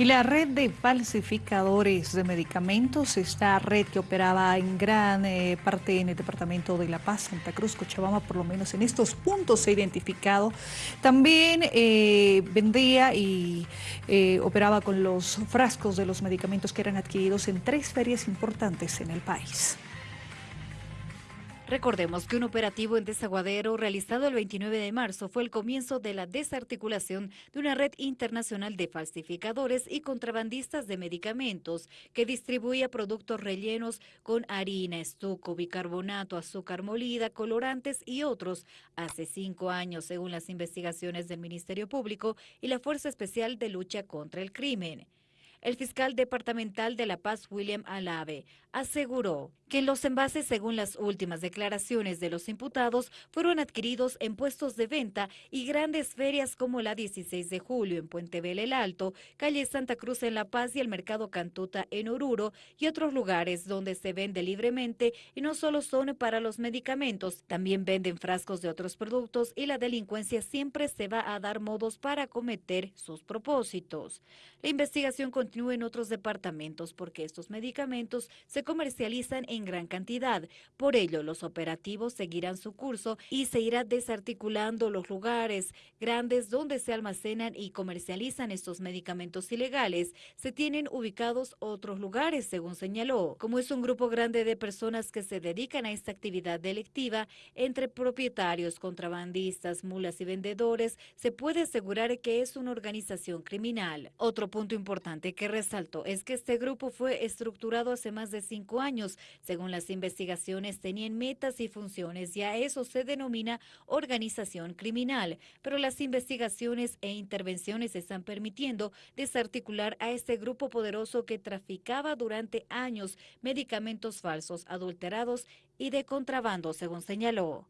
Y la red de falsificadores de medicamentos, esta red que operaba en gran eh, parte en el departamento de La Paz, Santa Cruz, Cochabamba, por lo menos en estos puntos se ha identificado, también eh, vendía y eh, operaba con los frascos de los medicamentos que eran adquiridos en tres ferias importantes en el país. Recordemos que un operativo en Desaguadero realizado el 29 de marzo fue el comienzo de la desarticulación de una red internacional de falsificadores y contrabandistas de medicamentos que distribuía productos rellenos con harina, estuco, bicarbonato, azúcar molida, colorantes y otros hace cinco años, según las investigaciones del Ministerio Público y la Fuerza Especial de Lucha contra el Crimen. El fiscal departamental de La Paz, William Alave, aseguró que los envases, según las últimas declaraciones de los imputados, fueron adquiridos en puestos de venta y grandes ferias como la 16 de julio en Puente Vela el Alto, calle Santa Cruz en La Paz y el Mercado Cantuta en Oruro y otros lugares donde se vende libremente y no solo son para los medicamentos, también venden frascos de otros productos y la delincuencia siempre se va a dar modos para cometer sus propósitos. La investigación continúa en otros departamentos porque estos medicamentos se comercializan en gran cantidad. Por ello, los operativos seguirán su curso y se irá desarticulando los lugares grandes donde se almacenan y comercializan estos medicamentos ilegales. Se tienen ubicados otros lugares, según señaló. Como es un grupo grande de personas que se dedican a esta actividad delictiva, entre propietarios, contrabandistas, mulas y vendedores, se puede asegurar que es una organización criminal. Otro punto importante que resaltó es que este grupo fue estructurado hace más de cinco años. Según las investigaciones, tenían metas y funciones y a eso se denomina organización criminal. Pero las investigaciones e intervenciones están permitiendo desarticular a este grupo poderoso que traficaba durante años medicamentos falsos, adulterados y de contrabando, según señaló.